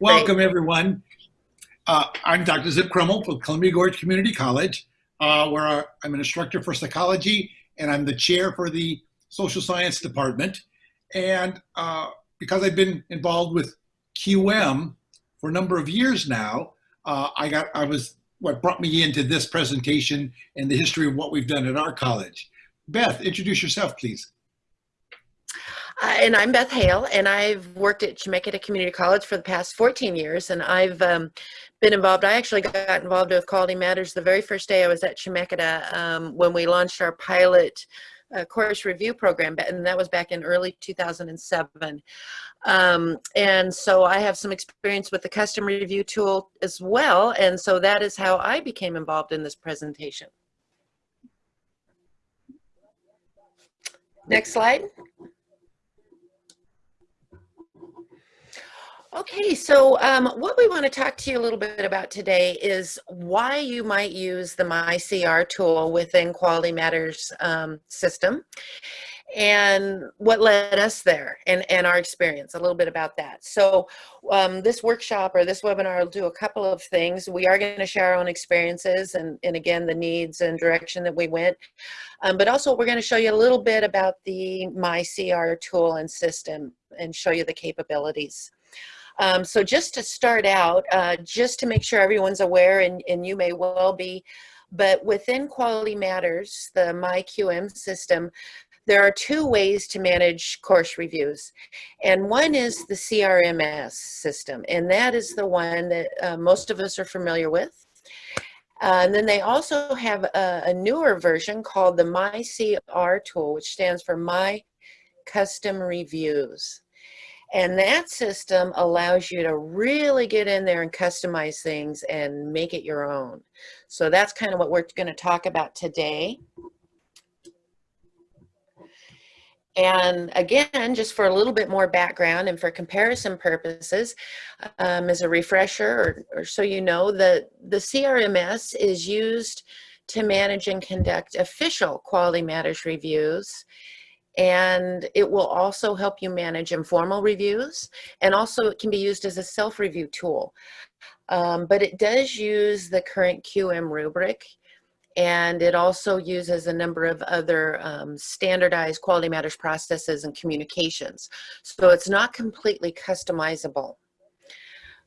Welcome, Great. everyone. Uh, I'm Dr. Zip Krummel from Columbia Gorge Community College, uh, where I'm an instructor for psychology and I'm the chair for the social science department. And uh, because I've been involved with QM for a number of years now, uh, I got I was what brought me into this presentation and the history of what we've done at our college. Beth, introduce yourself, please. Uh, and I'm Beth Hale, and I've worked at Chemeketa Community College for the past 14 years, and I've um, been involved. I actually got involved with Quality Matters the very first day I was at Chemeketa um, when we launched our pilot uh, course review program, and that was back in early 2007. Um, and so I have some experience with the custom review tool as well, and so that is how I became involved in this presentation. Next slide. Okay, so um, what we want to talk to you a little bit about today is why you might use the MyCR tool within Quality Matters um, system and what led us there and, and our experience, a little bit about that. So um, this workshop or this webinar will do a couple of things. We are going to share our own experiences and, and again, the needs and direction that we went. Um, but also we're going to show you a little bit about the MyCR tool and system and show you the capabilities. Um, so just to start out, uh, just to make sure everyone's aware, and, and you may well be, but within Quality Matters, the MyQM system, there are two ways to manage course reviews. And one is the CRMS system, and that is the one that uh, most of us are familiar with. Uh, and then they also have a, a, newer version called the MyCR tool, which stands for My Custom Reviews. And that system allows you to really get in there and customize things and make it your own. So that's kind of what we're going to talk about today. And again, just for a little bit more background and for comparison purposes, um, as a refresher, or, or so you know, the, the CRMS is used to manage and conduct official quality matters reviews and it will also help you manage informal reviews and also it can be used as a self-review tool. Um, but it does use the current QM rubric and it also uses a number of other um, standardized quality matters processes and communications. So it's not completely customizable.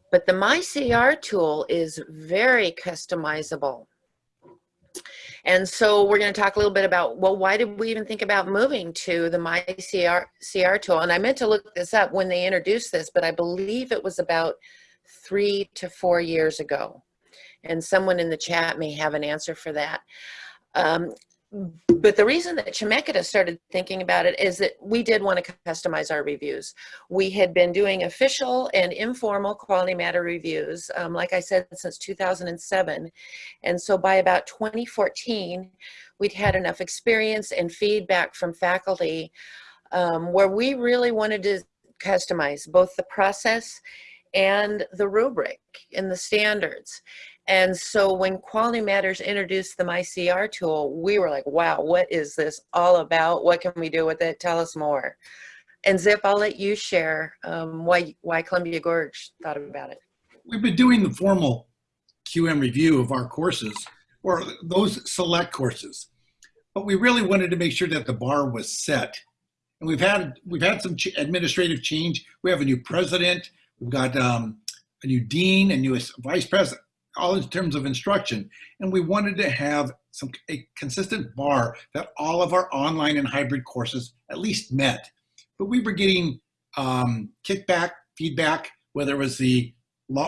But the MyCR tool is very customizable and so we're going to talk a little bit about, well, why did we even think about moving to the MyCR CR tool? And I meant to look this up when they introduced this, but I believe it was about three to four years ago. And someone in the chat may have an answer for that. Um, but the reason that Chemeketa started thinking about it is that we did want to customize our reviews. We had been doing official and informal quality matter reviews, um, like I said, since 2007. And so by about 2014, we'd had enough experience and feedback from faculty um, where we really wanted to customize both the process and the rubric and the standards. And so when Quality Matters introduced the MyCR tool, we were like, wow, what is this all about? What can we do with it? Tell us more. And Zip, I'll let you share um, why, why Columbia Gorge thought about it. We've been doing the formal QM review of our courses, or those select courses. But we really wanted to make sure that the bar was set. And we've had, we've had some ch administrative change. We have a new president. We've got um, a new dean, a new vice president all in terms of instruction. And we wanted to have some a consistent bar that all of our online and hybrid courses at least met. But we were getting um, kickback, feedback, whether it was the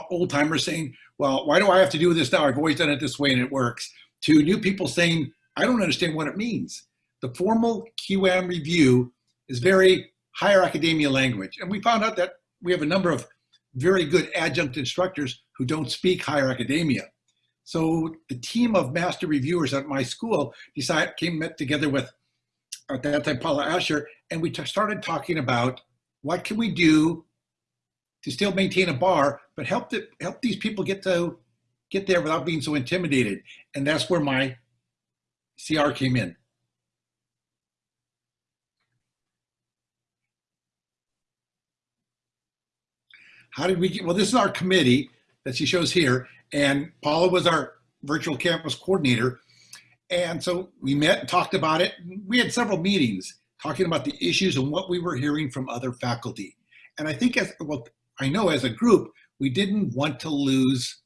old timers saying, well, why do I have to do this now? I've always done it this way and it works. To new people saying, I don't understand what it means. The formal QM review is very higher academia language. And we found out that we have a number of very good adjunct instructors who don't speak higher academia. So the team of master reviewers at my school decided, came met together with uh, at that time Paula Asher, and we started talking about what can we do to still maintain a bar, but help the, help these people get to get there without being so intimidated. And that's where my CR came in. How did we get, well, this is our committee that she shows here. And Paula was our virtual campus coordinator. And so we met and talked about it. We had several meetings talking about the issues and what we were hearing from other faculty. And I think as, well, I know as a group, we didn't want to lose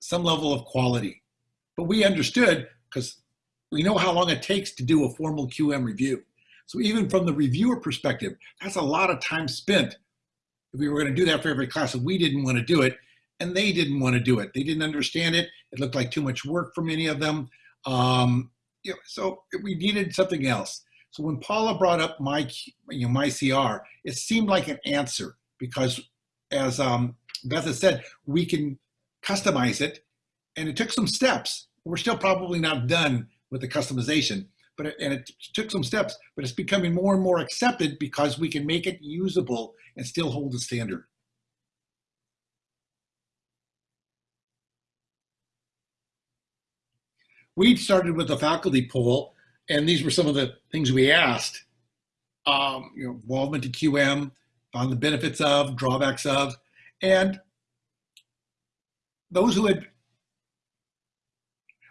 some level of quality, but we understood because we know how long it takes to do a formal QM review. So even from the reviewer perspective, that's a lot of time spent. We were going to do that for every class, and we didn't want to do it, and they didn't want to do it. They didn't understand it. It looked like too much work for many of them. Um, you know, so we needed something else. So when Paula brought up my, you know, my CR, it seemed like an answer because, as um, Beth has said, we can customize it, and it took some steps. We're still probably not done with the customization, but it, and it took some steps, but it's becoming more and more accepted because we can make it usable and still hold the standard. We started with a faculty poll, and these were some of the things we asked. Um, you know, involvement in QM, on the benefits of, drawbacks of, and those who had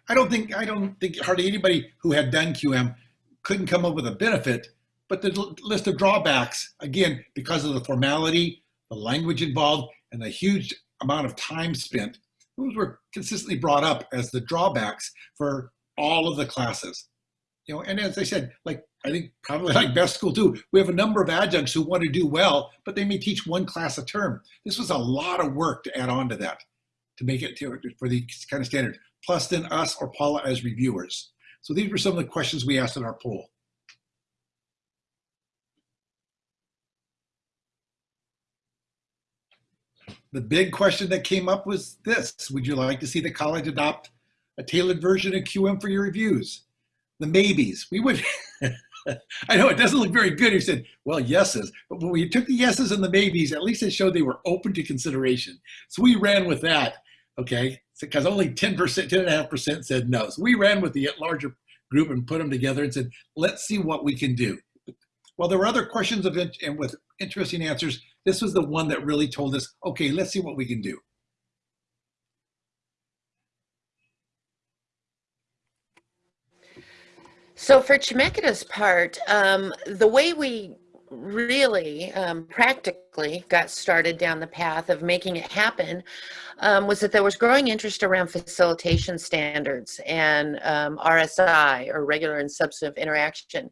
I don't think I don't think hardly anybody who had done QM couldn't come up with a benefit, but the list of drawbacks again because of the formality, the language involved, and the huge amount of time spent, those were consistently brought up as the drawbacks for all of the classes. You know, and as I said, like I think probably like Beth's school too, we have a number of adjuncts who want to do well, but they may teach one class a term. This was a lot of work to add on to that to make it to, for the kind of standard plus then us or Paula as reviewers. So these were some of the questions we asked in our poll. The big question that came up was this, would you like to see the college adopt a tailored version of QM for your reviews? The maybes, we would, I know it doesn't look very good. You said, well, yeses, but when we took the yeses and the maybes, at least it showed they were open to consideration. So we ran with that, okay? because only 10%, 10.5% said no. So we ran with the larger group and put them together and said, let's see what we can do. Well, there were other questions of and with interesting answers. This was the one that really told us, okay, let's see what we can do. So for Chemeketa's part, um, the way we really um, practically got started down the path of making it happen um, was that there was growing interest around facilitation standards and um, RSI or regular and substantive interaction.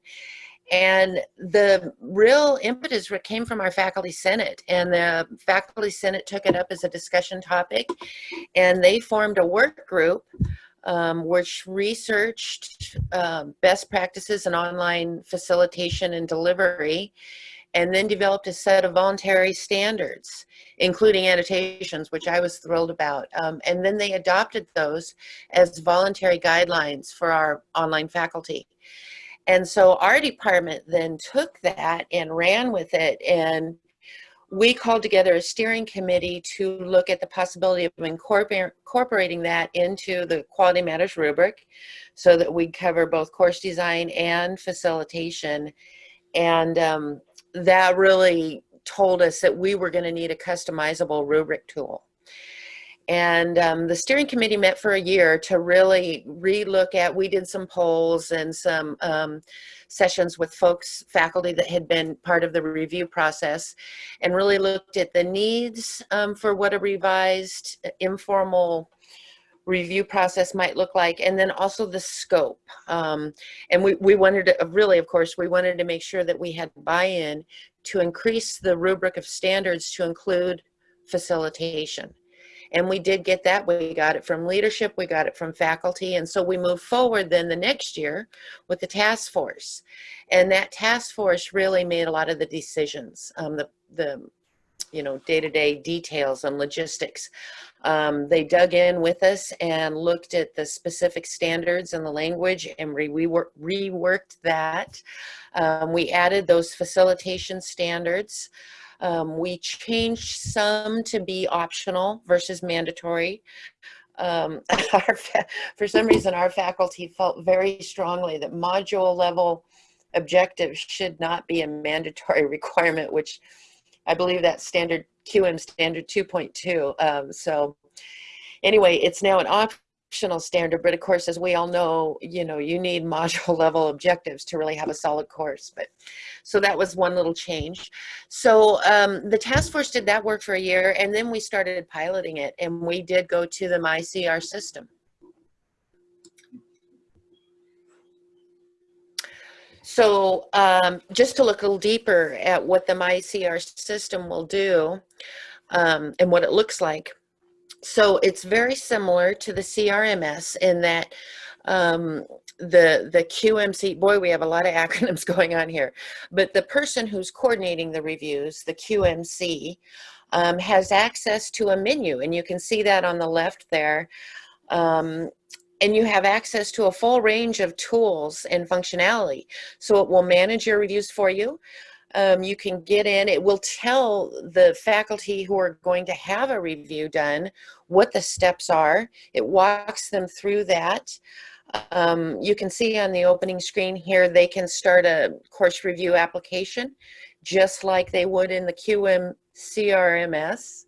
And the real impetus came from our faculty senate and the faculty senate took it up as a discussion topic and they formed a work group um, which researched uh, best practices in online facilitation and delivery, and then developed a set of voluntary standards, including annotations, which I was thrilled about. Um, and then they adopted those as voluntary guidelines for our online faculty. And so our department then took that and ran with it and we called together a steering committee to look at the possibility of incorporating that into the quality matters rubric so that we cover both course design and facilitation and um, that really told us that we were going to need a customizable rubric tool. And um, the steering committee met for a year to really relook at, we did some polls and some um, sessions with folks, faculty that had been part of the review process and really looked at the needs um, for what a revised uh, informal review process might look like and then also the scope um, and we, we wanted to really of course we wanted to make sure that we had buy-in to increase the rubric of standards to include facilitation and we did get that. We got it from leadership, we got it from faculty. And so we moved forward then the next year with the task force. And that task force really made a lot of the decisions, um, the, the you know, day-to-day -day details and logistics. Um, they dug in with us and looked at the specific standards and the language and re reworked that. Um, we added those facilitation standards. Um, we changed some to be optional versus mandatory. Um, for some reason, our faculty felt very strongly that module level objectives should not be a mandatory requirement, which I believe that's standard QM standard 2.2. Um, so anyway, it's now an optional standard, but of course, as we all know, you know, you need module level objectives to really have a solid course. But so that was one little change. So um, the task force did that work for a year, and then we started piloting it, and we did go to the MyCR system. So um, just to look a little deeper at what the MyCR system will do um, and what it looks like. So it's very similar to the CRMS in that um, the, the QMC, boy, we have a lot of acronyms going on here, but the person who's coordinating the reviews, the QMC, um, has access to a menu and you can see that on the left there. Um, and you have access to a full range of tools and functionality. So it will manage your reviews for you. Um, you can get in, it will tell the faculty who are going to have a review done what the steps are. It walks them through that. Um, you can see on the opening screen here, they can start a course review application just like they would in the QM CRMS,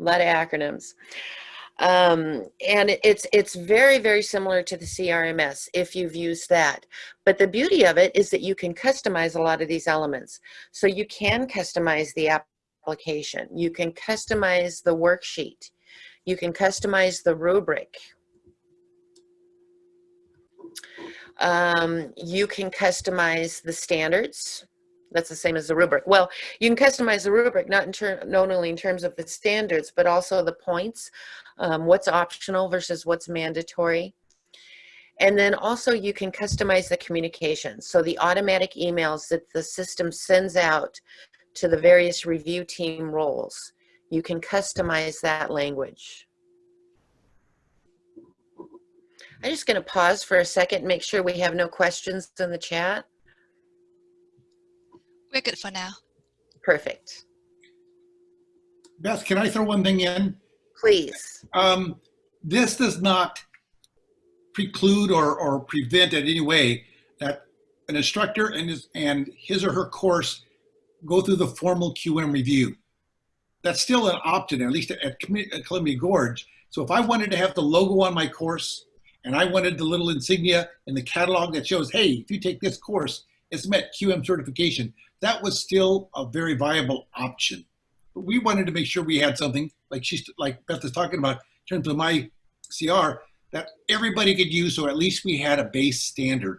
a lot of acronyms. Um, and it's, it's very, very similar to the CRMS if you've used that. But the beauty of it is that you can customize a lot of these elements. So you can customize the application. You can customize the worksheet. You can customize the rubric. Um, you can customize the standards that's the same as the rubric. Well, you can customize the rubric not in not only in terms of the standards, but also the points, um, what's optional versus what's mandatory. And then also you can customize the communication. So the automatic emails that the system sends out to the various review team roles, you can customize that language. I'm just going to pause for a second, make sure we have no questions in the chat. We're good for now. Perfect. Beth, can I throw one thing in? Please. Um, this does not preclude or, or prevent in any way that an instructor and his, and his or her course go through the formal QM review. That's still an opt-in, at least at, at Columbia Gorge. So if I wanted to have the logo on my course and I wanted the little insignia in the catalog that shows, hey, if you take this course, it's met QM certification, that was still a very viable option. But we wanted to make sure we had something like she's like Beth is talking about in terms of my CR that everybody could use, so at least we had a base standard.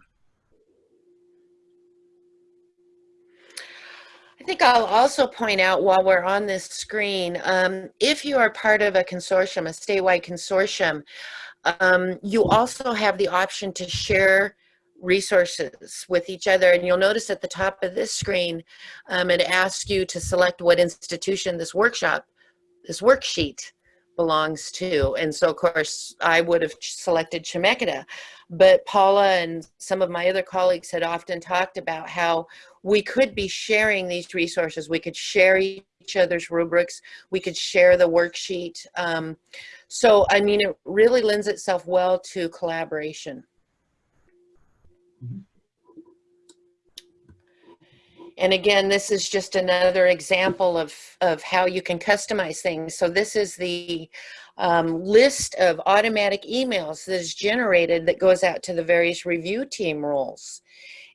I think I'll also point out while we're on this screen, um, if you are part of a consortium, a statewide consortium, um, you also have the option to share resources with each other. And you'll notice at the top of this screen, um, it asks you to select what institution this workshop, this worksheet belongs to. And so of course I would have selected Chemeketa, but Paula and some of my other colleagues had often talked about how we could be sharing these resources. We could share each other's rubrics. We could share the worksheet. Um, so, I mean, it really lends itself well to collaboration. And again, this is just another example of, of how you can customize things. So this is the um, list of automatic emails that is generated that goes out to the various review team roles.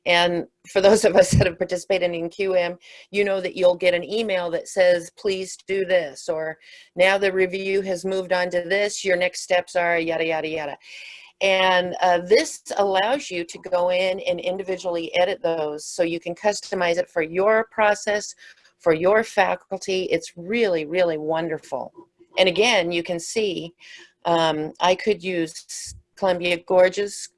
And for those of us that have participated in QM, you know that you'll get an email that says, please do this, or now the review has moved on to this, your next steps are yada, yada, yada. And uh, this allows you to go in and individually edit those so you can customize it for your process, for your faculty. It's really, really wonderful. And again, you can see um, I could use Columbia Gorge's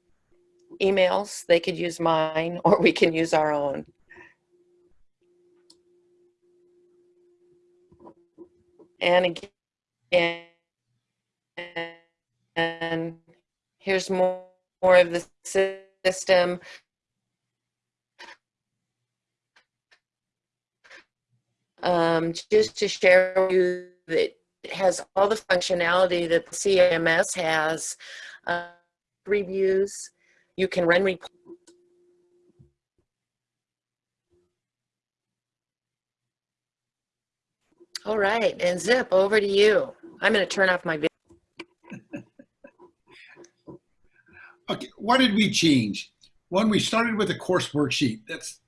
emails, they could use mine, or we can use our own. And again, and here's more, more of the system. Um, just to share with you that it has all the functionality that the CMS has. Uh, reviews, you can run reports. All right, and Zip, over to you. I'm going to turn off my video. Okay, what did we change? One, we started with a course worksheet. That's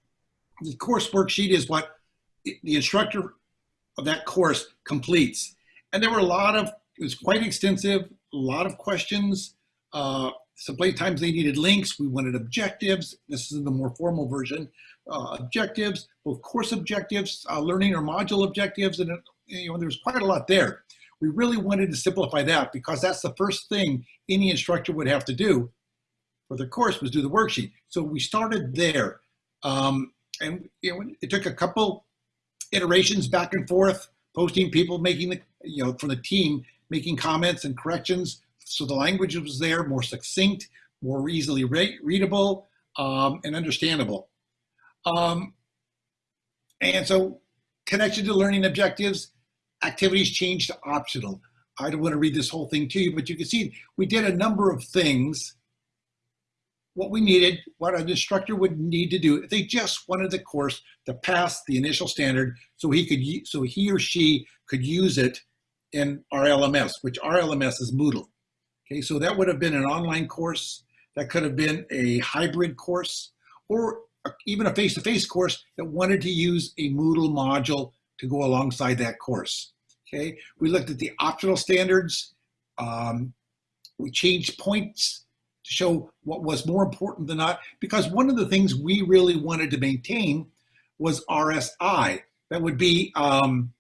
the course worksheet is what the instructor of that course completes. And there were a lot of, it was quite extensive, a lot of questions. Uh, they needed links. We wanted objectives. This is the more formal version. Uh, objectives, both course objectives, uh, learning or module objectives, and you know, there's quite a lot there. We really wanted to simplify that because that's the first thing any instructor would have to do for the course was do the worksheet. So we started there. Um, and you know, it took a couple iterations back and forth, posting people making the, you know, from the team, making comments and corrections. So the language was there, more succinct, more easily re readable um, and understandable. Um, and so connection to learning objectives, activities changed to optional. I don't want to read this whole thing to you, but you can see we did a number of things what we needed, what an instructor would need to do if they just wanted the course to pass the initial standard so he could so he or she could use it in our LMS, which our LMS is Moodle. Okay, so that would have been an online course, that could have been a hybrid course, or even a face-to-face -face course that wanted to use a Moodle module to go alongside that course. Okay, we looked at the optional standards. Um, we changed points to show what was more important than not, because one of the things we really wanted to maintain was RSI. That would be um,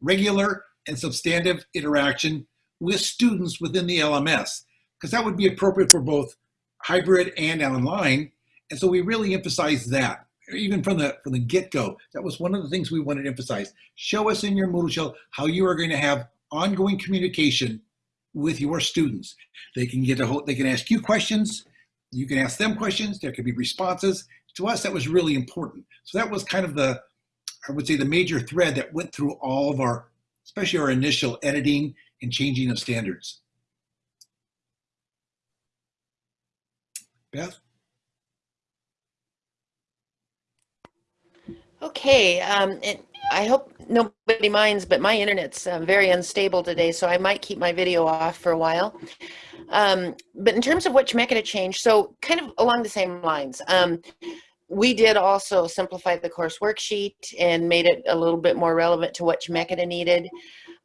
regular and substantive interaction with students within the LMS, because that would be appropriate for both hybrid and online. And so we really emphasized that, even from the from the get-go. That was one of the things we wanted to emphasize. Show us in your Moodle shell how you are going to have ongoing communication with your students. They can get a whole, they can ask you questions, you can ask them questions, there could be responses. To us, that was really important. So that was kind of the, I would say the major thread that went through all of our, especially our initial editing and changing of standards. Beth? Okay, um, it, I hope nobody minds, but my internet's uh, very unstable today, so I might keep my video off for a while. Um, but in terms of Chemeketa change, so kind of along the same lines, um, we did also simplify the course worksheet and made it a little bit more relevant to what Chemeketa needed.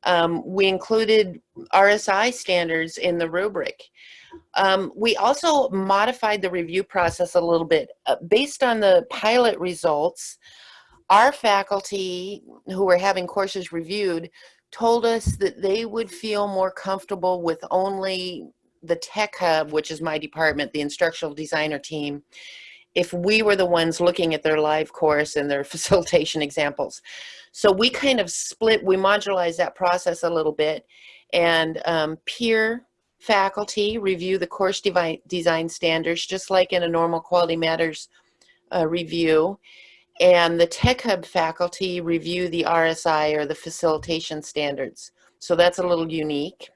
Um, we included RSI standards in the rubric. Um, we also modified the review process a little bit. Uh, based on the pilot results, our faculty who were having courses reviewed told us that they would feel more comfortable with only the tech hub, which is my department, the instructional designer team, if we were the ones looking at their live course and their facilitation examples. So we kind of split, we modularized that process a little bit and um, peer faculty review the course design standards just like in a normal quality matters uh, review and the Tech Hub faculty review the RSI or the facilitation standards. So that's a little unique.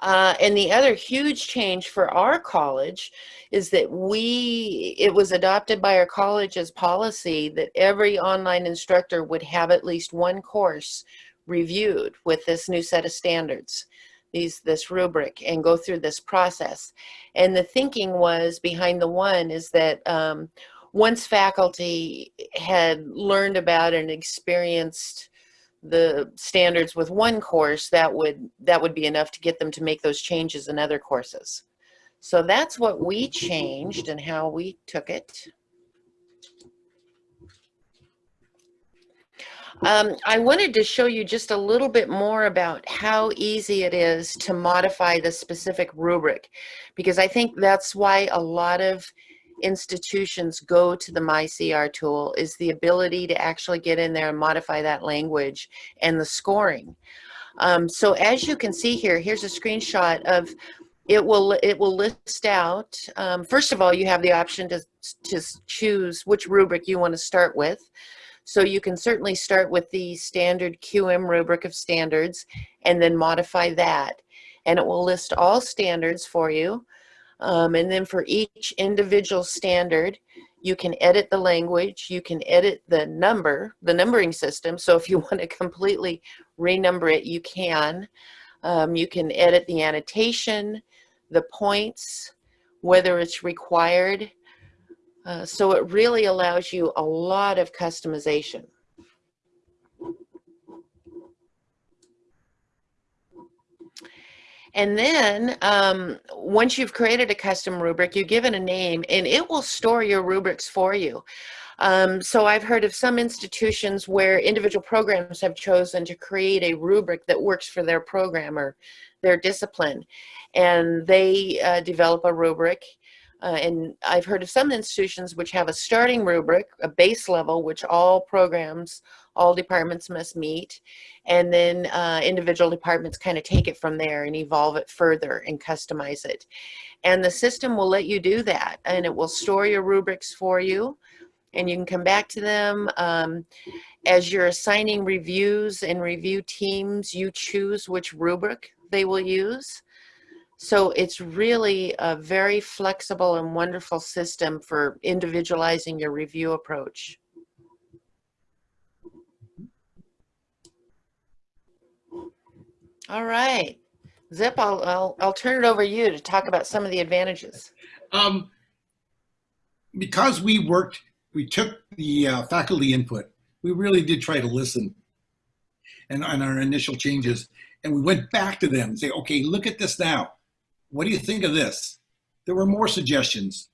Uh, and the other huge change for our college is that we, it was adopted by our college as policy that every online instructor would have at least one course reviewed with this new set of standards these this rubric and go through this process and the thinking was behind the one is that um, once faculty had learned about and experienced the standards with one course, that would that would be enough to get them to make those changes in other courses. So that's what we changed and how we took it. Um, I wanted to show you just a little bit more about how easy it is to modify the specific rubric, because I think that's why a lot of institutions go to the MyCR tool is the ability to actually get in there and modify that language and the scoring. Um, so as you can see here, here's a screenshot of it will it will list out um, first of all you have the option to, to choose which rubric you want to start with. So you can certainly start with the standard QM rubric of standards and then modify that. And it will list all standards for you um, and then for each individual standard, You can edit the language. You can edit the number, the numbering system. So if you want to completely renumber it, you can. Um, you can edit the annotation, the points, whether it's required. Uh, so it really allows you a lot of customization. And then um, once you've created a custom rubric, you give it a name and it will store your rubrics for you. Um, so I've heard of some institutions where individual programs have chosen to create a rubric that works for their program or their discipline. And they uh, develop a rubric uh, and I've heard of some institutions which have a starting rubric, a base level, which all programs, all departments must meet. And then uh, individual departments kind of take it from there and evolve it further and customize it. And the system will let you do that. And it will store your rubrics for you. And you can come back to them. Um, as you're assigning reviews and review teams, you choose which rubric they will use. So it's really a very flexible and wonderful system for individualizing your review approach. All right. Zip, I'll, I'll, I'll turn it over to you to talk about some of the advantages. Um, because we worked, we took the uh, faculty input. We really did try to listen and on our initial changes. And we went back to them and say, okay, look at this now what do you think of this? There were more suggestions,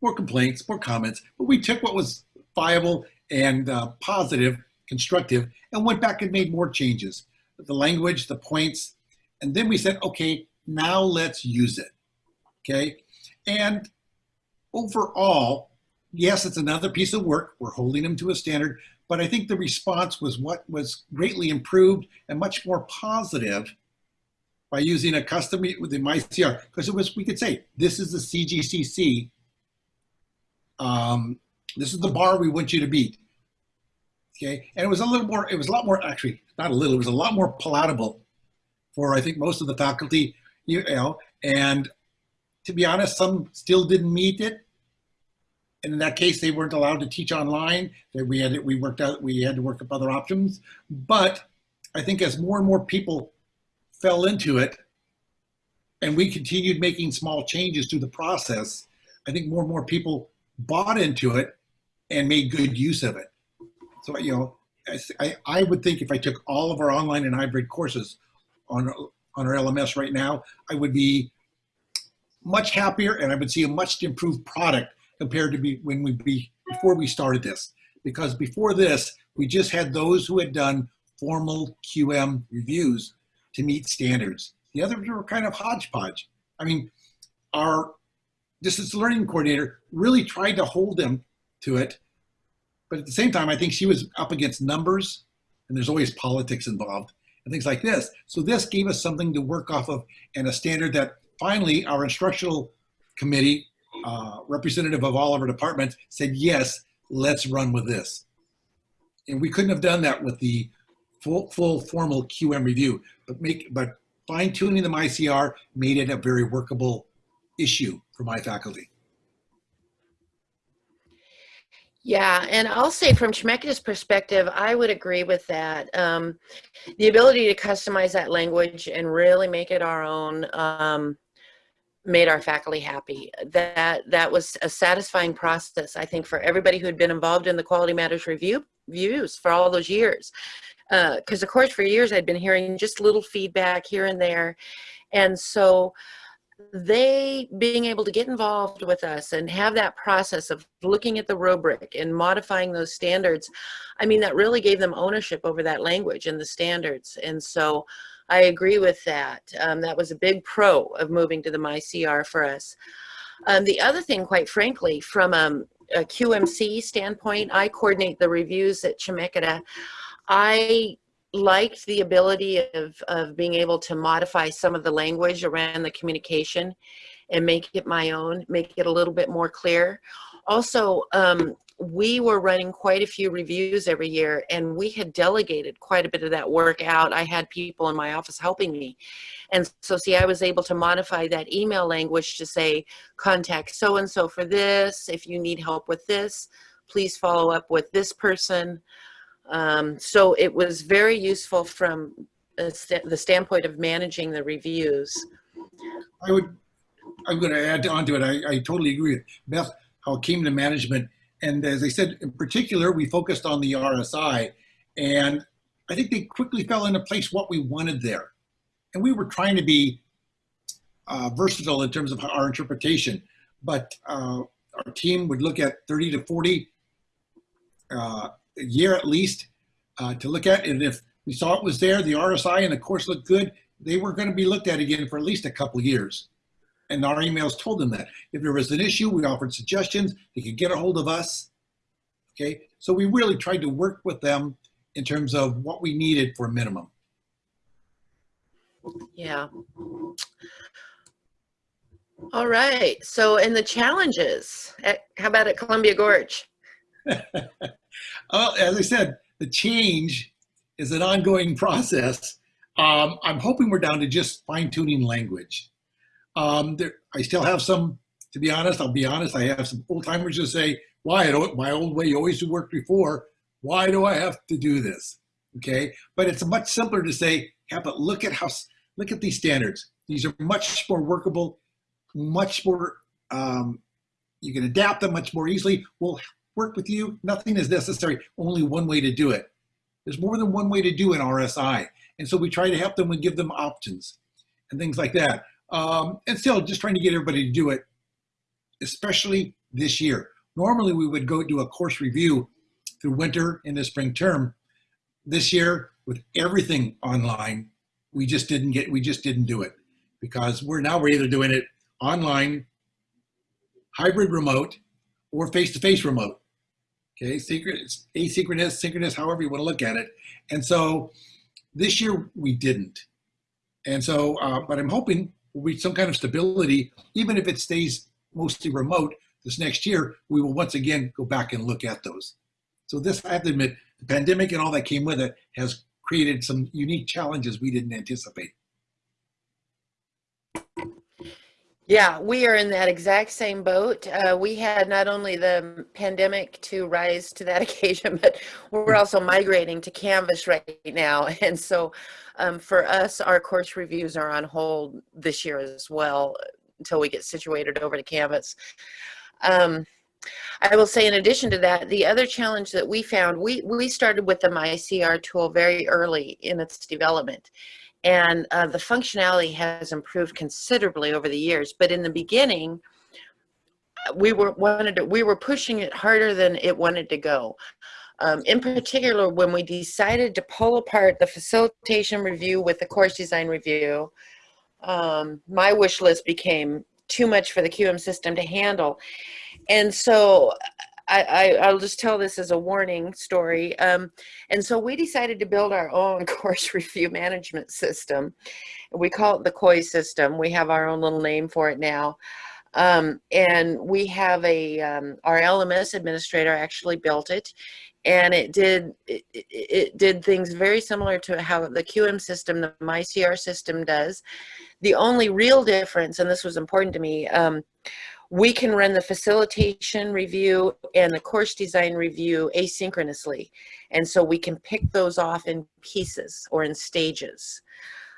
more complaints, more comments, but we took what was viable and uh, positive, constructive, and went back and made more changes. The language, the points, and then we said, okay, now let's use it, okay? And overall, yes, it's another piece of work. We're holding them to a standard, but I think the response was what was greatly improved and much more positive by using a custom within MyCR because it was we could say this is the CGCC. Um, this is the bar we want you to beat. Okay, and it was a little more. It was a lot more actually, not a little. It was a lot more palatable for I think most of the faculty. You know, and to be honest, some still didn't meet it. And in that case, they weren't allowed to teach online. That we had we worked out. We had to work up other options. But I think as more and more people fell into it and we continued making small changes to the process, I think more and more people bought into it and made good use of it. So, you know, I, I would think if I took all of our online and hybrid courses on, on our LMS right now, I would be much happier and I would see a much improved product compared to be when we be before we started this. Because before this, we just had those who had done formal QM reviews to meet standards. The others were kind of hodgepodge. I mean, our distance learning coordinator really tried to hold them to it. But at the same time, I think she was up against numbers and there's always politics involved and things like this. So this gave us something to work off of and a standard that finally our instructional committee, uh, representative of all of our departments said, yes, let's run with this. And we couldn't have done that with the full, full formal QM review, but make but fine tuning the MyCR made it a very workable issue for my faculty. Yeah, and I'll say from Chemeketa's perspective, I would agree with that. Um, the ability to customize that language and really make it our own um, made our faculty happy. That that was a satisfying process, I think, for everybody who had been involved in the Quality Matters review views for all those years because uh, of course for years I'd been hearing just little feedback here and there. And so they being able to get involved with us and have that process of looking at the rubric and modifying those standards, I mean, that really gave them ownership over that language and the standards. And so I agree with that. Um, that was a big pro of moving to the MyCR for us. Um, the other thing, quite frankly, from um, a QMC standpoint, I coordinate the reviews at Chemeketa. I liked the ability of, of being able to modify some of the language around the communication and make it my own, make it a little bit more clear. Also, um, we were running quite a few reviews every year and we had delegated quite a bit of that work out. I had people in my office helping me. And so see, I was able to modify that email language to say, contact so-and-so for this. If you need help with this, please follow up with this person. Um, so it was very useful from st the standpoint of managing the reviews. I would, I'm going to add on to it. I, I totally agree with Beth, how it came to management. And as I said, in particular, we focused on the RSI and I think they quickly fell into place what we wanted there. And we were trying to be uh, versatile in terms of our interpretation, but uh, our team would look at 30 to 40 uh, a year at least uh, to look at. And if we saw it was there, the RSI and the course looked good, they were going to be looked at again for at least a couple years. And our emails told them that. If there was an issue, we offered suggestions. They could get a hold of us. Okay, so we really tried to work with them in terms of what we needed for a minimum. Yeah. All right. So, and the challenges. At, how about at Columbia Gorge? well, as I said, the change is an ongoing process. Um, I'm hoping we're down to just fine tuning language. Um, there, I still have some, to be honest, I'll be honest, I have some old timers who say, why, my old way always worked before, why do I have to do this? Okay, but it's much simpler to say, yeah, but look at how, look at these standards. These are much more workable, much more, um, you can adapt them much more easily. We'll work with you. Nothing is necessary, only one way to do it. There's more than one way to do an RSI. And so we try to help them and give them options and things like that. Um, and still just trying to get everybody to do it, especially this year. Normally we would go do a course review through winter and the spring term. This year with everything online, we just didn't get, we just didn't do it because we're now we're either doing it online, hybrid remote, or face-to-face -face remote. Okay, synchronous, asynchronous, synchronous, however you want to look at it. And so this year we didn't. And so, uh, but I'm hoping will be some kind of stability, even if it stays mostly remote this next year, we will once again go back and look at those. So this, I have to admit, the pandemic and all that came with it has created some unique challenges we didn't anticipate. Yeah, we are in that exact same boat. Uh, we had not only the pandemic to rise to that occasion, but we're also migrating to Canvas right now. And so um, for us, our course reviews are on hold this year as well until we get situated over to Canvas. Um, I will say in addition to that, the other challenge that we found, we, we started with the MyCR tool very early in its development and uh, the functionality has improved considerably over the years but in the beginning we were wanted to, we were pushing it harder than it wanted to go. Um, in particular when we decided to pull apart the facilitation review with the course design review um, my wish list became too much for the QM system to handle. And so I, I, will just tell this as a warning story. Um, and so we decided to build our own course review management system. We call it the COI system. We have our own little name for it now. Um, and we have a, um, our LMS administrator actually built it and it did it, it, did things very similar to how the QM system, the MyCR system does. The only real difference, and this was important to me, um, we can run the facilitation review and the course design review asynchronously. And so we can pick those off in pieces or in stages.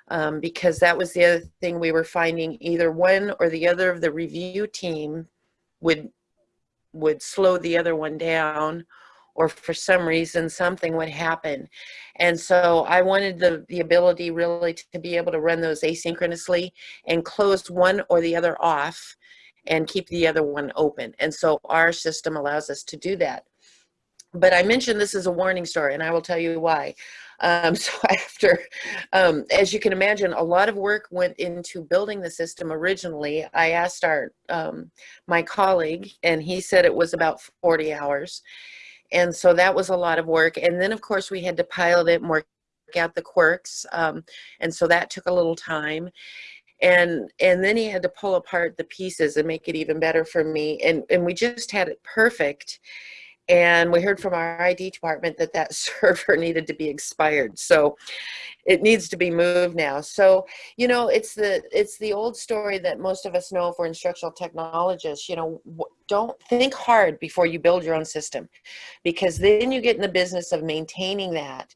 Um, because that was the other thing we were finding either one or the other of the review team would would slow the other one down or for some reason something would happen and so I wanted the the ability really to be able to run those asynchronously and close one or the other off and keep the other one open. And so our system allows us to do that. But I mentioned this is a warning story, and I will tell you why. Um, so after, um, as you can imagine, a lot of work went into building the system originally. I asked our um, my colleague, and he said it was about 40 hours. And so that was a lot of work. And then, of course, we had to pilot it and work out the quirks. Um, and so that took a little time. And and then he had to pull apart the pieces and make it even better for me and and we just had it perfect and we heard from our ID department that that server needed to be expired. So it needs to be moved now. So, you know, it's the it's the old story that most of us know if we're instructional technologists, you know, don't think hard before you build your own system because then you get in the business of maintaining that.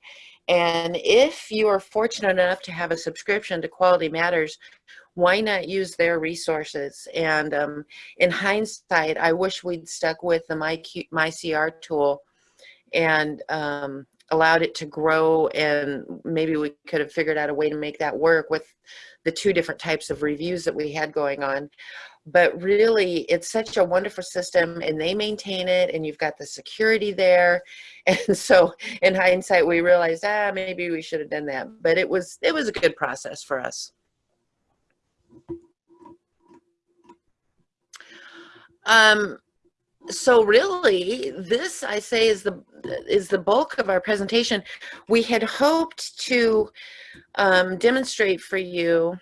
And if you are fortunate enough to have a subscription to Quality Matters, why not use their resources? And um, in hindsight, I wish we'd stuck with the MyQ, MyCR tool and um, allowed it to grow and maybe we could have figured out a way to make that work with the two different types of reviews that we had going on but really it's such a wonderful system and they maintain it and you've got the security there. And so in hindsight we realized ah maybe we should have done that. But it was it was a good process for us. Um, so really, this I say is the is the bulk of our presentation. We had hoped to um, demonstrate for you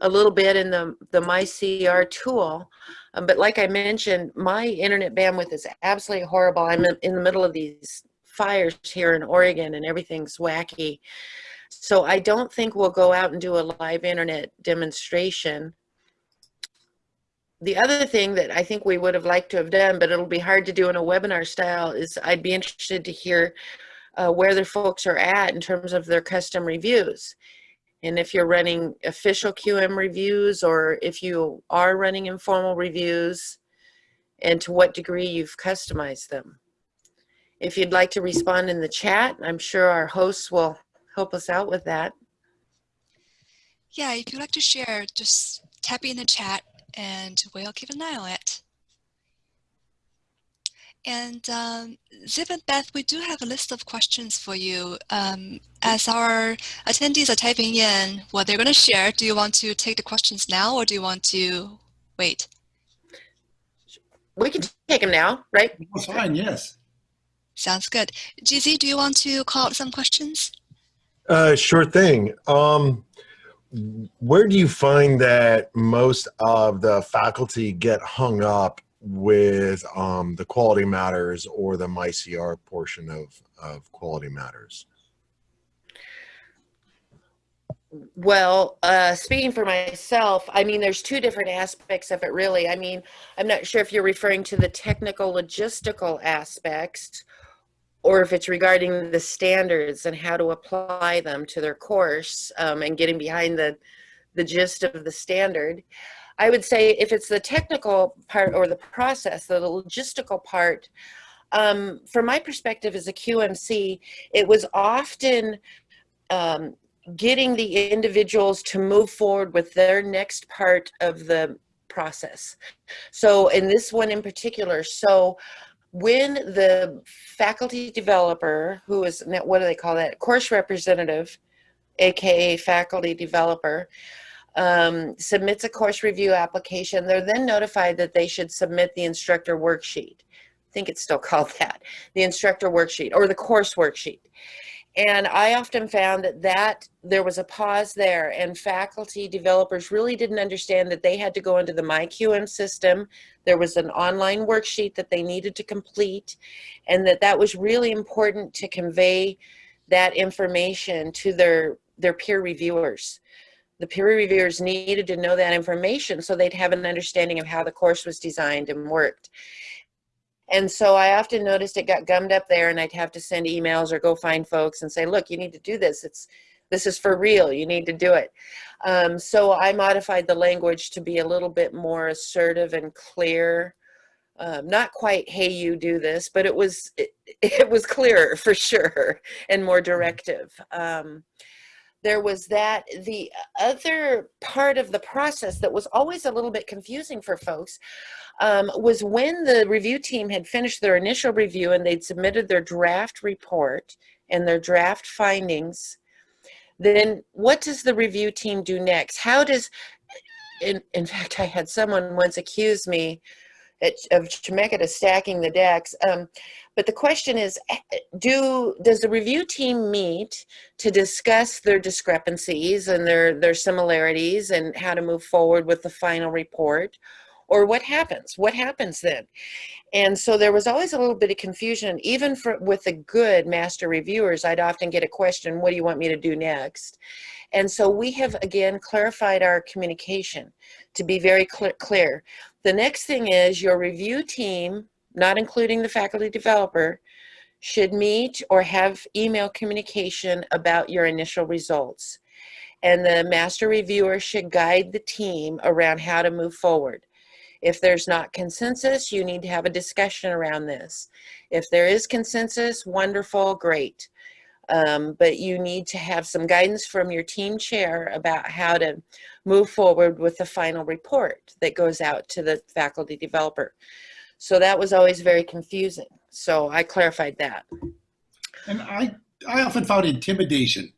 a little bit in the the MyCR tool, um, but like I mentioned, my internet bandwidth is absolutely horrible. I'm in, the middle of these fires here in Oregon, and everything's wacky. So I don't think we'll go out and do a live internet demonstration the other thing that I think we would have liked to have done, but it'll be hard to do in a webinar style, is I'd be interested to hear uh, where the folks are at in terms of their custom reviews. And if you're running official QM reviews or if you are running informal reviews and to what degree you've customized them. If you'd like to respond in the chat, I'm sure our hosts will help us out with that. Yeah, if you'd like to share, just type in the chat and we'll keep an eye on it. And um, Zip and Beth, we do have a list of questions for you. Um, as our attendees are typing in what they're going to share, do you want to take the questions now or do you want to wait? We can take them now, right? That's fine, yes. Sounds good. GZ, do you want to call out some questions? Uh, sure thing. Um, where do you find that most of the faculty get hung up with um, the quality matters or the MyCR portion of, of quality matters? Well, uh, speaking for myself, I mean, there's two different aspects of it, really. I mean, I'm not sure if you're referring to the technical logistical aspects or if it's regarding the standards and how to apply them to their course um, and getting behind the, the gist of the standard. I would say if it's the technical part or the process, the logistical part, um, from my perspective as a QMC, it was often um, getting the individuals to move forward with their next part of the process. So in this one in particular, so when the faculty developer, who is, what do they call that, course representative, aka faculty developer, um, submits a course review application, they're then notified that they should submit the instructor worksheet. I think it's still called that, the instructor worksheet or the course worksheet. And I often found that, that there was a pause there and faculty developers really didn't understand that they had to go into the MyQM system. There was an online worksheet that they needed to complete and that that was really important to convey that information to their, their peer reviewers. The peer reviewers needed to know that information so they'd have an understanding of how the course was designed and worked. And so I often noticed it got gummed up there and I'd have to send emails or go find folks and say, look, you need to do this. It's this is for real. You need to do it. Um, so I modified the language to be a little bit more assertive and clear. Um, not quite, hey, you do this, but it was it, it was clearer for sure and more directive. Um, there was that the other part of the process that was always a little bit confusing for folks um, was when the review team had finished their initial review and they'd submitted their draft report and their draft findings, then what does the review team do next? How does, in, in fact, I had someone once accuse me at, of Chemeketa stacking the decks. Um, but the question is, eh, do does the review team meet to discuss their discrepancies and their their similarities and how to move forward with the final report? Or what happens? What happens then? And so there was always a little bit of confusion, even for with the good master reviewers. I'd often get a question, "What do you want me to do next?" And so we have again clarified our communication to be very clear. clear. The next thing is your review team, not including the faculty developer, should meet or have email communication about your initial results. And the master reviewer should guide the team around how to move forward. If there's not consensus, you need to have a discussion around this. If there is consensus, wonderful, great. Um, but you need to have some guidance from your team chair about how to move forward with the final report that goes out to the faculty developer. So that was always very confusing. So I clarified that. And I, I often found intimidation.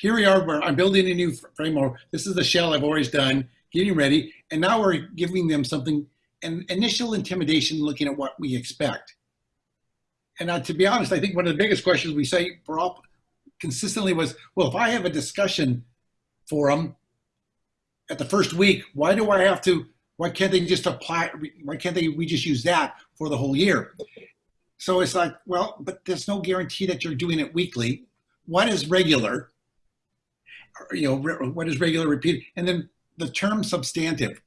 Here we are, where I'm building a new framework. This is the shell I've always done, getting ready. And now we're giving them something, an initial intimidation looking at what we expect. And uh, to be honest, I think one of the biggest questions we say for all consistently was, well, if I have a discussion forum at the first week, why do I have to, why can't they just apply, why can't they, we just use that for the whole year? So it's like, well, but there's no guarantee that you're doing it weekly. What is regular? You know, what is regular repeat? And then the term substantive.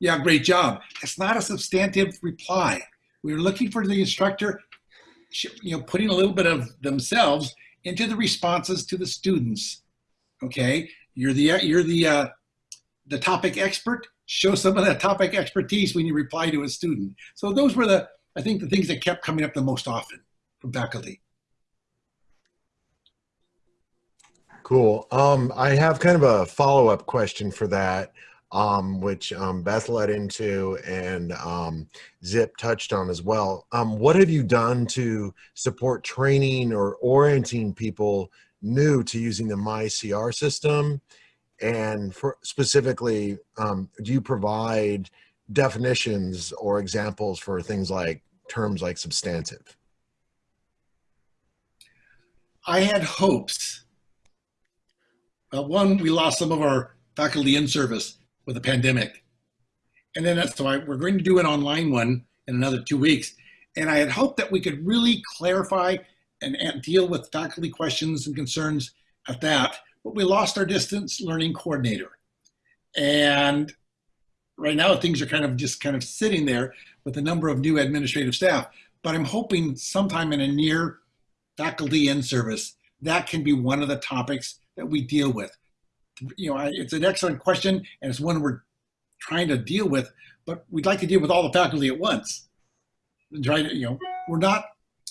Yeah, great job. It's not a substantive reply. We are looking for the instructor, you know, putting a little bit of themselves into the responses to the students. Okay, you're the you're the uh, the topic expert. Show some of that topic expertise when you reply to a student. So those were the I think the things that kept coming up the most often from faculty. Cool. Um, I have kind of a follow-up question for that, um, which um, Beth led into and um, Zip touched on as well. Um, what have you done to support training or orienting people new to using the MyCR system? And for specifically, um, do you provide definitions or examples for things like terms like substantive? I had hopes uh, one, we lost some of our faculty in service with the pandemic. And then that's why we're going to do an online one in another two weeks. And I had hoped that we could really clarify and, and deal with faculty questions and concerns at that. But we lost our distance learning coordinator. And right now things are kind of just kind of sitting there with a number of new administrative staff. But I'm hoping sometime in a near faculty in service, that can be one of the topics that we deal with? You know, it's an excellent question, and it's one we're trying to deal with, but we'd like to deal with all the faculty at once. And try to, you know, we're not,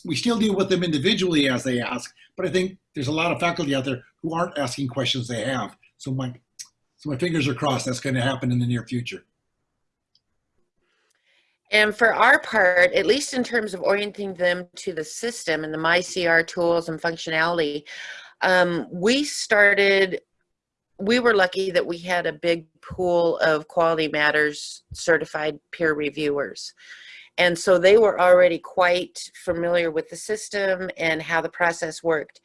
we still deal with them individually as they ask, but I think there's a lot of faculty out there who aren't asking questions they have. So my, so my fingers are crossed that's going to happen in the near future. And for our part, at least in terms of orienting them to the system and the MyCR tools and functionality, um, we started, we were lucky that we had a big pool of Quality Matters certified peer reviewers. And so they were already quite familiar with the system and how the process worked.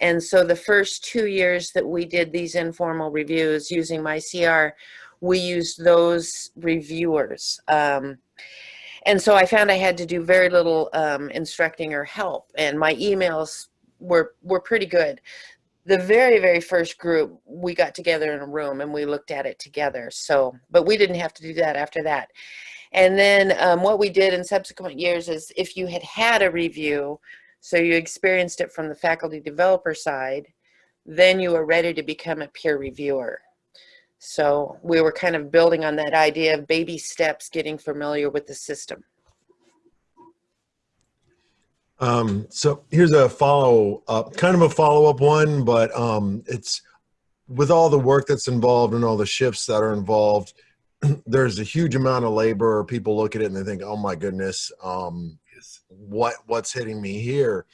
And so the first two years that we did these informal reviews using MyCR, we used those reviewers. Um, and so I found I had to do very little um, instructing or help. And my emails were were pretty good. The very very first group we got together in a room and we looked at it together. So, but we didn't have to do that after that. And then um, what we did in subsequent years is if you had had a review, so you experienced it from the faculty developer side, then you were ready to become a peer reviewer. So we were kind of building on that idea of baby steps, getting familiar with the system. Um, so here's a follow up, kind of a follow up one, but um, it's with all the work that's involved and all the shifts that are involved. There's a huge amount of labor. People look at it and they think, "Oh my goodness, um, what what's hitting me here?"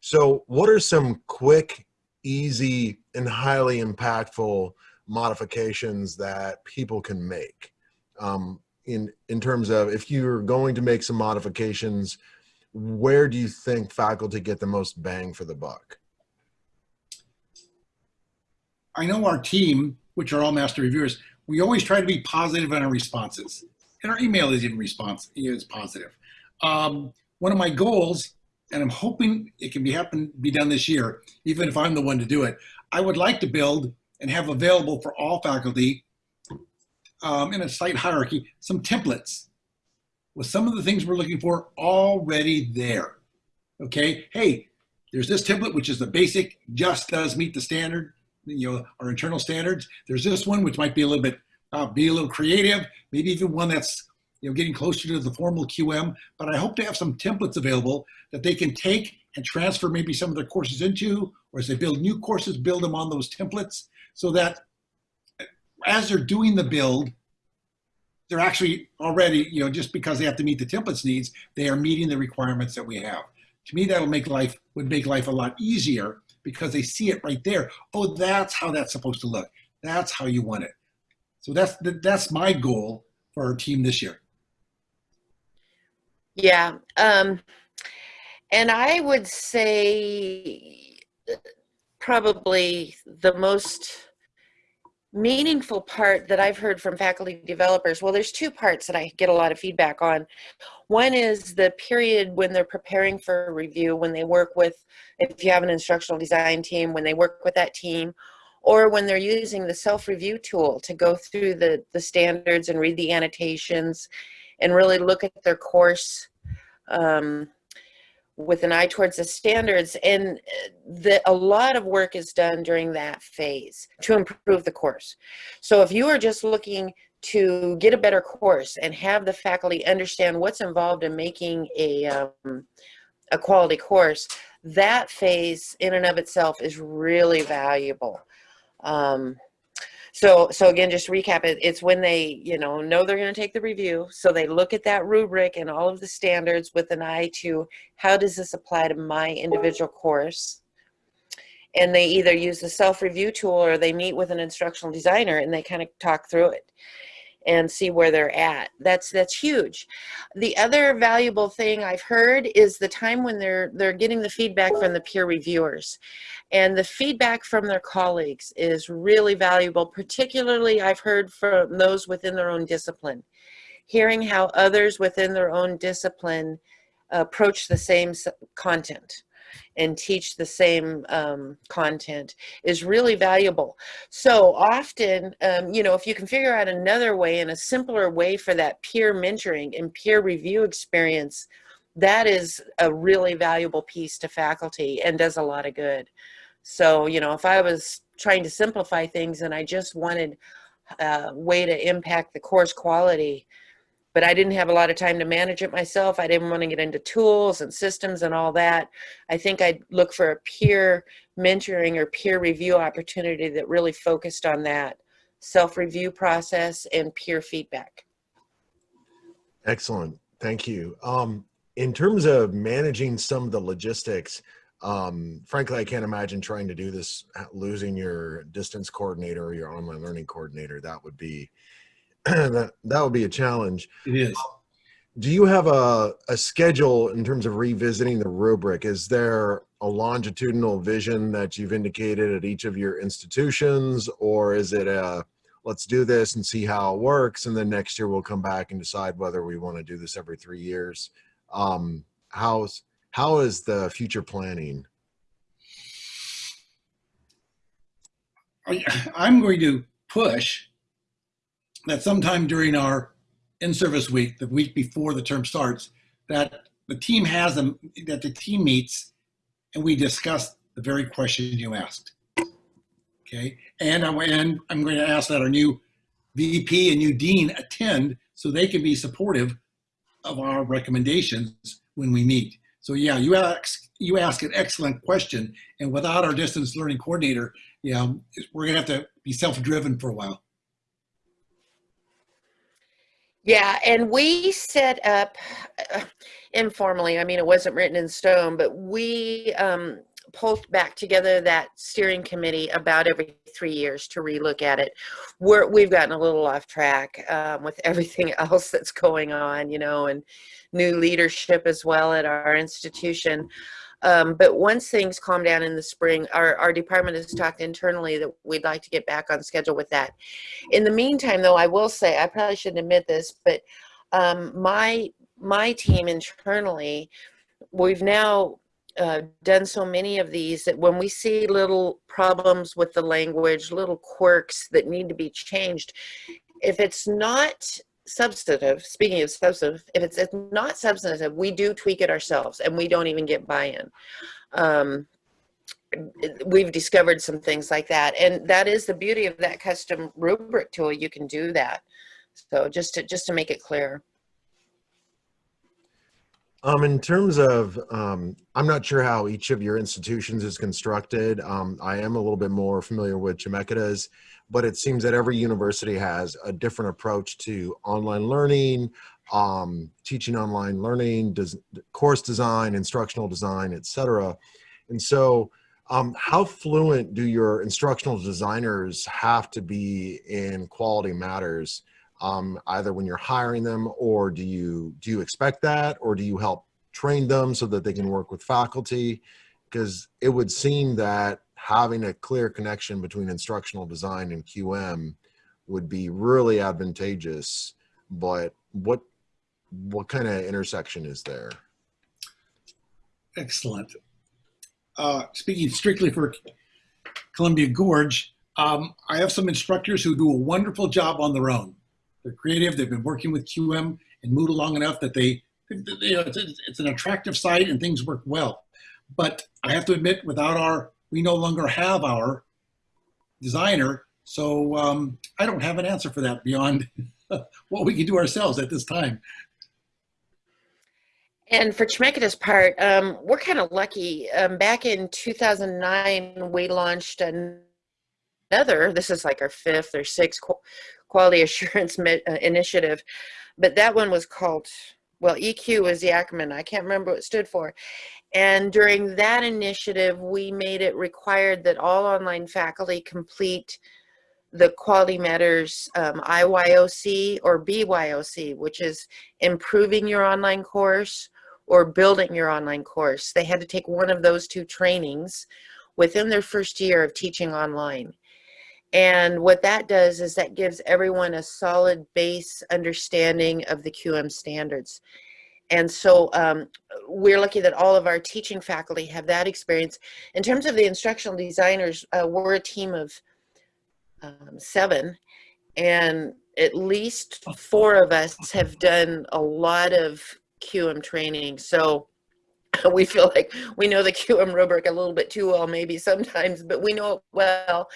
So, what are some quick, easy, and highly impactful modifications that people can make? Um, in in terms of if you're going to make some modifications, where do you think faculty get the most bang for the buck? I know our team, which are all master reviewers, we always try to be positive in our responses. And our email is in response is positive. Um, one of my goals, and I'm hoping it can be happen be done this year, even if I'm the one to do it. I would like to build and have available for all faculty um, in a site hierarchy some templates with some of the things we're looking for already there. Okay, hey, there's this template which is the basic, just does meet the standard you know our internal standards. There's this one which might be a little bit uh, be a little creative, maybe even one that's you know getting closer to the formal QM. But I hope to have some templates available that they can take and transfer maybe some of their courses into, or as they build new courses, build them on those templates, so that as they're doing the build, they're actually already you know just because they have to meet the templates needs, they are meeting the requirements that we have. To me, that'll make life would make life a lot easier because they see it right there. Oh, that's how that's supposed to look. That's how you want it. So that's that's my goal for our team this year. Yeah. Um, and I would say probably the most meaningful part that I've heard from faculty developers, well, there's two parts that I get a lot of feedback on. One is the period when they're preparing for review, when they work with, if you have an instructional design team, when they work with that team, or when they're using the self-review tool to go through the, the standards and read the annotations and really look at their course um, with an eye towards the standards and uh, the, a lot of work is done during that phase to improve the course. So if you are just looking to get a better course and have the faculty understand what's involved in making a, um, a quality course, that phase in and of itself is really valuable. Um, so, so again, just recap it, it's when they, you know, know they're going to take the review. So they look at that rubric and all of the standards with an eye to how does this apply to my individual course? And they either use the self-review tool or they meet with an instructional designer and they kind of talk through it and see where they're at. That's that's huge. The other valuable thing I've heard is the time when they're they're getting the feedback from the peer reviewers. And the feedback from their colleagues is really valuable, particularly I've heard from those within their own discipline. Hearing how others within their own discipline approach the same content and teach the same um, content is really valuable. So often, um, you know, if you can figure out another way and a simpler way for that peer mentoring and peer review experience, that is a really valuable piece to faculty and does a lot of good. So, you know, if I was trying to simplify things and I just wanted a way to impact the course quality, but I didn't have a lot of time to manage it myself. I didn't want to get into tools and systems and all that. I think I'd look for a peer mentoring or peer review opportunity that really focused on that self-review process and peer feedback. Excellent. Thank you. Um, in terms of managing some of the logistics, um, frankly, I can't imagine trying to do this, losing your distance coordinator or your online learning coordinator. That would be that that would be a challenge. It is. Do you have a, a schedule in terms of revisiting the rubric? Is there a longitudinal vision that you've indicated at each of your institutions, or is it a let's do this and see how it works, and then next year we'll come back and decide whether we want to do this every three years? Um, how's how is the future planning? I, I'm going to push that sometime during our in-service week, the week before the term starts, that the team has them, that the team meets and we discuss the very question you asked. Okay, and I'm, and I'm going to ask that our new VP and new dean attend so they can be supportive of our recommendations when we meet. So yeah, you ask you ask an excellent question, and without our distance learning coordinator, know, we're gonna have to be self-driven for a while. Yeah, and we set up uh, informally. I mean, it wasn't written in stone, but we um, pull back together that steering committee about every three years to relook at it. We're, we've gotten a little off track um, with everything else that's going on, you know, and new leadership as well at our institution. Um, but once things calm down in the spring, our, our department has talked internally that we'd like to get back on schedule with that. In the meantime, though, I will say, I probably shouldn't admit this, but um, my my team internally, we've now uh, done so many of these that when we see little problems with the language, little quirks that need to be changed, if it's not substantive, speaking of substantive, if it's, it's not substantive, we do tweak it ourselves and we don't even get buy-in. Um, we've discovered some things like that. And that is the beauty of that custom rubric tool. You can do that. So just to, just to make it clear. Um, in terms of, um, I'm not sure how each of your institutions is constructed. Um, I am a little bit more familiar with Chemeketa's, but it seems that every university has a different approach to online learning, um, teaching online learning, des course design, instructional design, etc. And so, um, how fluent do your instructional designers have to be in quality matters? Um, either when you're hiring them or do you do you expect that or do you help train them so that they can work with faculty because it would seem that having a clear connection between instructional design and QM would be really advantageous but what what kind of intersection is there Excellent. Uh, speaking strictly for Columbia Gorge, um, I have some instructors who do a wonderful job on their own. They're creative. They've been working with QM and Moodle long enough that they, you know, it's, it's an attractive site and things work well. But I have to admit, without our, we no longer have our designer. So um, I don't have an answer for that beyond what we can do ourselves at this time. And for Chemeketa's part, um, we're kind of lucky. Um, back in 2009, we launched another, this is like our fifth or sixth quality assurance uh, initiative, but that one was called, well, EQ was the acronym. I can't remember what it stood for. And during that initiative, we made it required that all online faculty complete the Quality Matters um, IYOC or BYOC, which is improving your online course or building your online course. They had to take one of those two trainings within their first year of teaching online. And what that does is that gives everyone a solid base understanding of the QM standards. And so um, we're lucky that all of our teaching faculty have that experience. In terms of the instructional designers, uh, we're a team of um, seven, and at least four of us have done a lot of QM training. So we feel like we know the QM rubric a little bit too well maybe sometimes, but we know it well.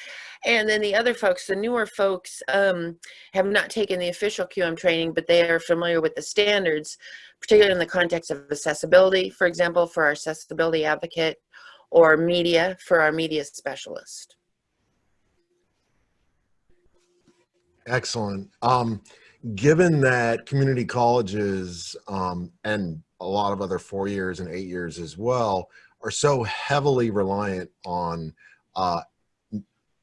And then the other folks, the newer folks, um, have not taken the official QM training, but they are familiar with the standards, particularly in the context of accessibility, for example, for our accessibility advocate, or media for our media specialist. Excellent. Um, given that community colleges um, and a lot of other four years and eight years as well are so heavily reliant on uh,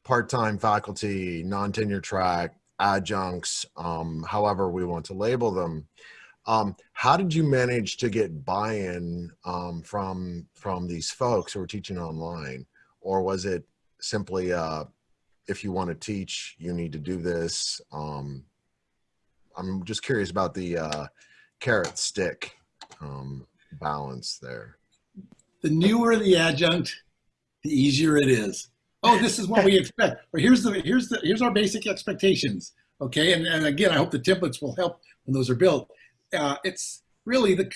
part-time faculty, non-tenure track, adjuncts, um, however we want to label them. Um, how did you manage to get buy-in um, from from these folks who are teaching online, or was it simply uh, if you want to teach, you need to do this? Um, I'm just curious about the uh, carrot stick um, balance there. The newer the adjunct, the easier it is. Oh, this is what we expect. Or here's the here's the here's our basic expectations. Okay, and, and again, I hope the templates will help when those are built. Uh, it's really the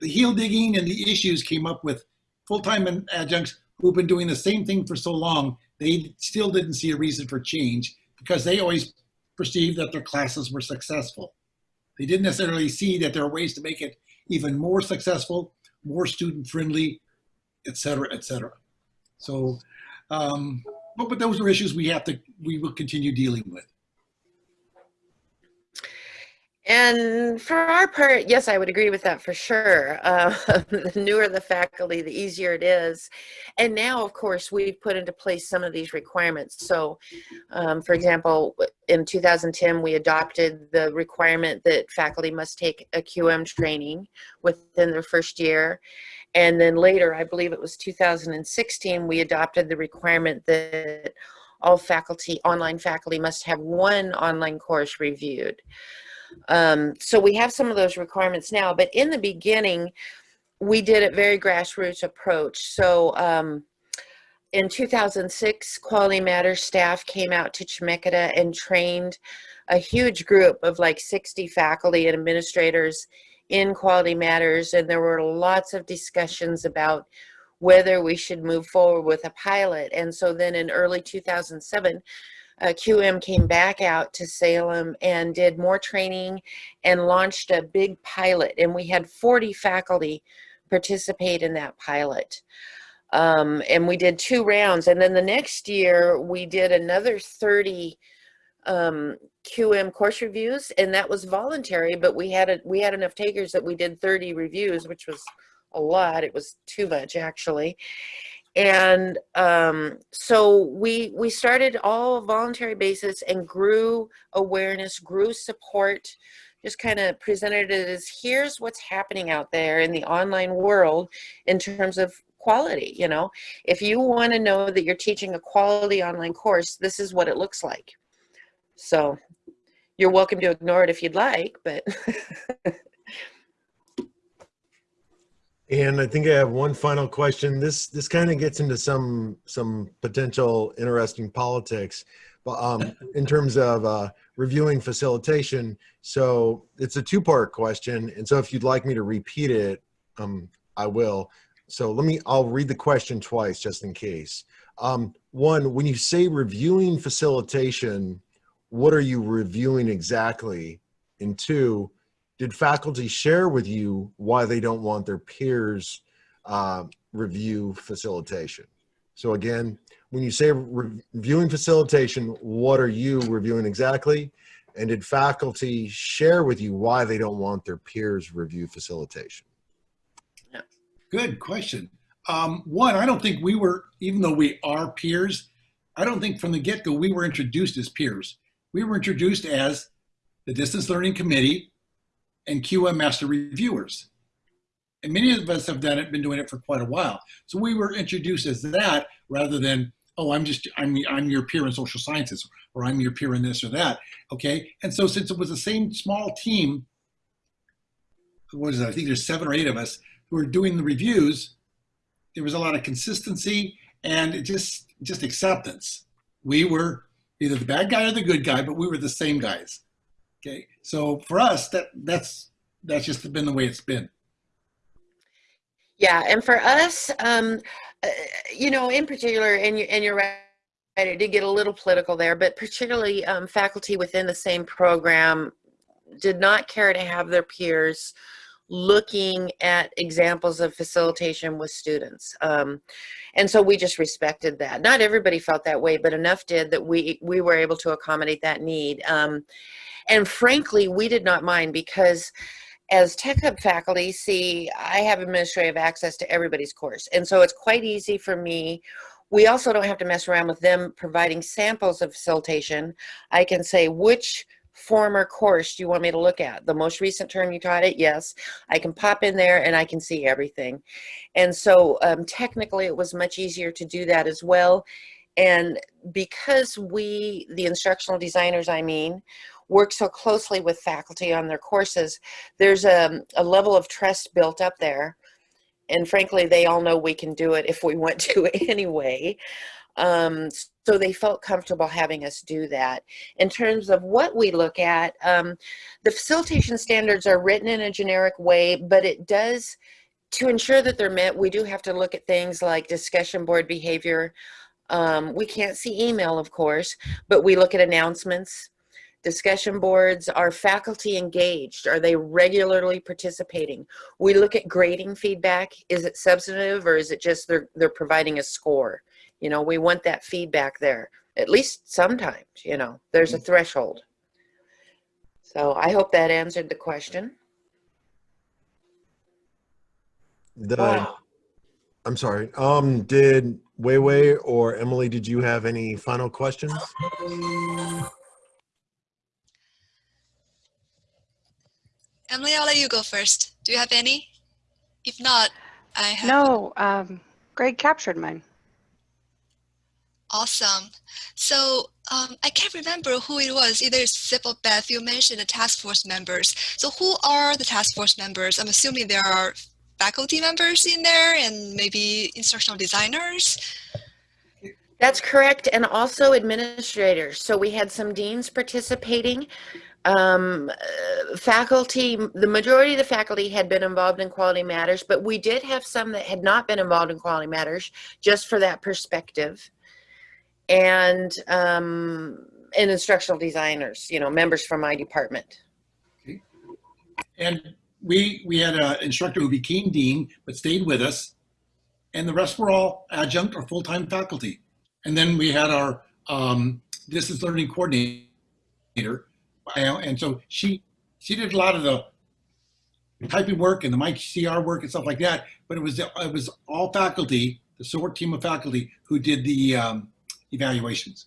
the heel digging and the issues came up with full-time adjuncts who've been doing the same thing for so long. They still didn't see a reason for change because they always perceived that their classes were successful. They didn't necessarily see that there are ways to make it even more successful, more student friendly, et cetera, et cetera. So, um, but, but those are issues we have to, we will continue dealing with. And for our part, yes, I would agree with that for sure. Uh, the newer the faculty, the easier it is. And now, of course, we've put into place some of these requirements. So, um, for example, in 2010, we adopted the requirement that faculty must take a QM training within their first year. And then later, I believe it was 2016, we adopted the requirement that all faculty, online faculty must have one online course reviewed. Um, so we have some of those requirements now, but in the beginning, we did a very grassroots approach. So um, in 2006, Quality Matters staff came out to Chemeketa and trained a huge group of like 60 faculty and administrators in Quality Matters, and there were lots of discussions about whether we should move forward with a pilot. And so then in early 2007, uh, QM came back out to Salem and did more training and launched a big pilot. And we had 40 faculty participate in that pilot. Um, and we did two rounds. And then the next year, we did another 30 um, QM course reviews, and that was voluntary. But we had a, we had enough takers that we did 30 reviews, which was a lot. It was too much actually and um, so we we started all voluntary basis and grew awareness grew support just kind of presented it as here's what's happening out there in the online world in terms of quality you know? If you want to know that you're teaching a quality online course this is what it looks like. So you're welcome to ignore it if you'd like but And I think I have one final question. This this kind of gets into some some potential interesting politics, but um, in terms of uh, reviewing facilitation. So it's a two part question, and so if you'd like me to repeat it, um, I will. So let me. I'll read the question twice just in case. Um, one, when you say reviewing facilitation, what are you reviewing exactly? And two, did faculty share with you why they don't want their peers uh, review facilitation? So again, when you say reviewing facilitation, what are you reviewing exactly? And did faculty share with you why they don't want their peers review facilitation? Yeah. Good question. Um, one, I don't think we were, even though we are peers, I don't think from the get-go we were introduced as peers. We were introduced as the Distance Learning Committee and QM master reviewers. And many of us have done it, been doing it for quite a while. So we were introduced as that rather than, oh, I'm just, I'm, I'm your peer in social sciences, or I'm your peer in this or that, okay? And so since it was the same small team, what is it, I think there's seven or eight of us who were doing the reviews, there was a lot of consistency and just, just acceptance. We were either the bad guy or the good guy, but we were the same guys. Okay, so for us, that that's that's just been the way it's been. Yeah, and for us, um, uh, you know, in particular, and you and you're right. It did get a little political there, but particularly um, faculty within the same program did not care to have their peers looking at examples of facilitation with students. Um, and so we just respected that. Not everybody felt that way, but enough did that we, we were able to accommodate that need. Um, and frankly, we did not mind because as Tech Hub faculty, see, I have administrative access to everybody's course. And so it's quite easy for me. We also don't have to mess around with them providing samples of facilitation. I can say, which former course do you want me to look at? The most recent term you taught it? Yes. I can pop in there and I can see everything. And so um, technically it was much easier to do that as well. And because we, the instructional designers, I mean, work so closely with faculty on their courses, there's a, a level of trust built up there. And frankly, they all know we can do it if we want to anyway. Um, so they felt comfortable having us do that. In terms of what we look at, um, the facilitation standards are written in a generic way, but it does, to ensure that they're met, we do have to look at things like discussion board behavior. Um, we can't see email, of course, but we look at announcements, discussion boards are faculty engaged are they regularly participating we look at grading feedback is it substantive or is it just they're they're providing a score you know we want that feedback there at least sometimes you know there's a threshold So I hope that answered the question. The, I'm sorry. Um, did Weiwei or Emily, did you have any final questions? Emily, I'll let you go first. Do you have any? If not, I have. No, um, Greg captured mine. Awesome. So um, I can't remember who it was. Either Zip or Beth, you mentioned the task force members. So who are the task force members? I'm assuming there are faculty members in there and maybe instructional designers. That's correct, and also administrators. So we had some deans participating. Um, uh, faculty, the majority of the faculty had been involved in quality matters, but we did have some that had not been involved in quality matters, just for that perspective. And um, and instructional designers, you know, members from my department. Okay. And we, we had an instructor who became dean, but stayed with us. And the rest were all adjunct or full-time faculty. And then we had our um, distance learning coordinator. And so she, she did a lot of the typing work and the MyCR work and stuff like that. But it was, it was all faculty, the SOAR team of faculty who did the um, evaluations.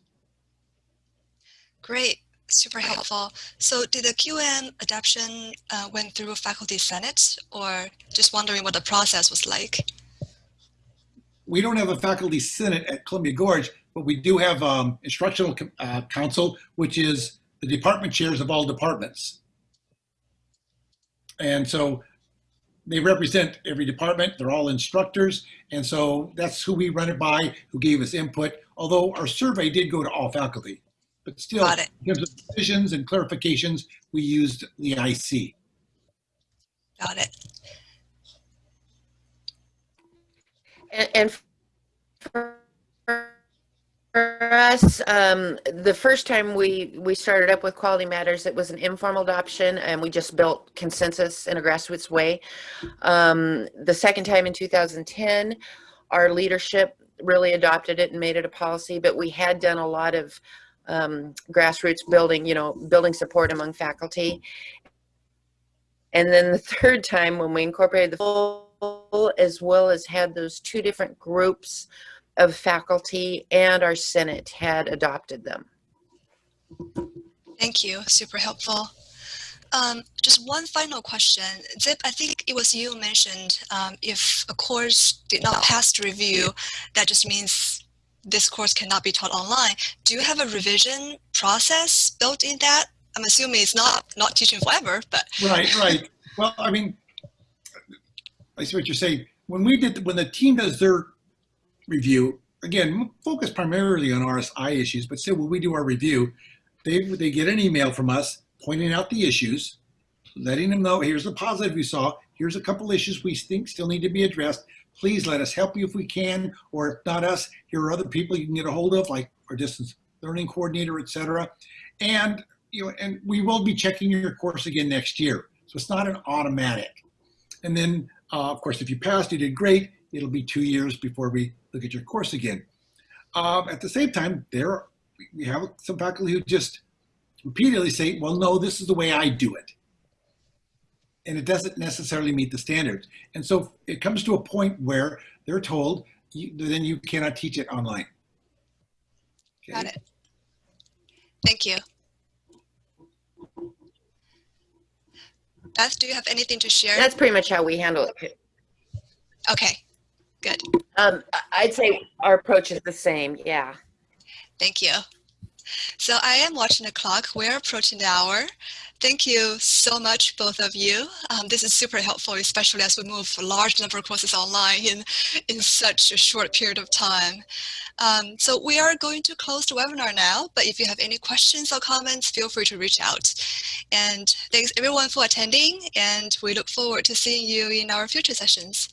Great, super helpful. So did the QM adoption uh, went through a faculty senate or just wondering what the process was like? we don't have a faculty senate at Columbia Gorge, but we do have um, instructional uh, council, which is the department chairs of all departments. And so they represent every department. They're all instructors. And so that's who we run it by, who gave us input, although our survey did go to all faculty. But still, Got it. in terms of decisions and clarifications, we used the IC. Got it. And, and for, for us, um, the first time we, we started up with Quality Matters, it was an informal adoption and we just built consensus in a grassroots way. Um, the second time in 2010, our leadership really adopted it and made it a policy, but we had done a lot of um, grassroots building, you know, building support among faculty. And then the third time when we incorporated the full as well as had those two different groups of faculty and our Senate had adopted them. Thank you, super helpful. Um, just one final question. Zip, I think it was you mentioned um, if a course did not pass the review, that just means this course cannot be taught online. Do you have a revision process built in that? I'm assuming it's not not teaching forever, but Right, right. Well, I mean, I see what you're saying. When we did, when the team does their review, again, focus primarily on RSI issues, but still when we do our review, they, they get an email from us pointing out the issues, letting them know, here's the positive you saw, here's a couple issues we think still need to be addressed. Please let us help you if we can, or if not us, here are other people you can get a hold of, like our distance learning coordinator, et cetera. And, you know, and we will be checking your course again next year. So it's not an automatic. And then, uh, of course, if you passed, you did great. It'll be two years before we look at your course again. Um, at the same time, there we have some faculty who just repeatedly say, well, no, this is the way I do it. And it doesn't necessarily meet the standards. And so it comes to a point where they're told, you, then you cannot teach it online. Okay? got it. Thank you. Beth, do you have anything to share? That's pretty much how we handle it. Okay, good. Um, I'd say our approach is the same, yeah. Thank you. So I am watching the clock. We're approaching the hour. Thank you so much, both of you. Um, this is super helpful, especially as we move a large number of courses online in, in such a short period of time. Um, so we are going to close the webinar now, but if you have any questions or comments, feel free to reach out. And thanks everyone for attending, and we look forward to seeing you in our future sessions.